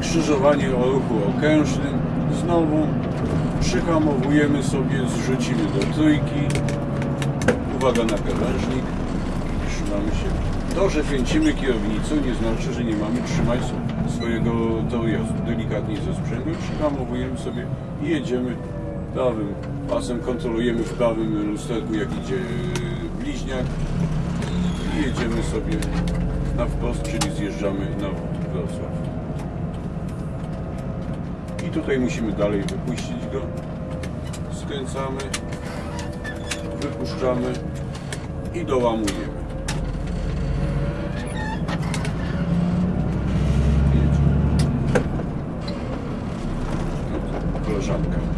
skrzyżowanie o ruchu okrężnym. Znowu przyhamowujemy sobie, zrzucimy do trójki. Uwaga na krawężnik. Trzymamy się. To, że kręcimy kierownicą nie znaczy, że nie mamy trzymać swojego toru jazdy. Delikatnie ze sprzęgłem przyhamowujemy sobie i jedziemy prawym pasem. Kontrolujemy w prawym lusterku jak idzie bliźniak i jedziemy sobie na wprost, czyli zjeżdżamy na Wrocław. i tutaj musimy dalej wypuścić go. Skręcamy wypuszczamy i dołamujemy. Koleżanka